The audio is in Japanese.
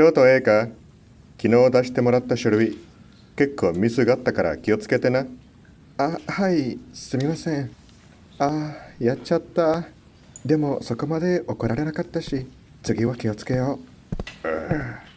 京都 A か昨日出してもらった書類、結構ミスがあったから気をつけてな。あ、はい、すみません。あ、やっちゃった。でもそこまで怒られなかったし、次は気をつけよう。う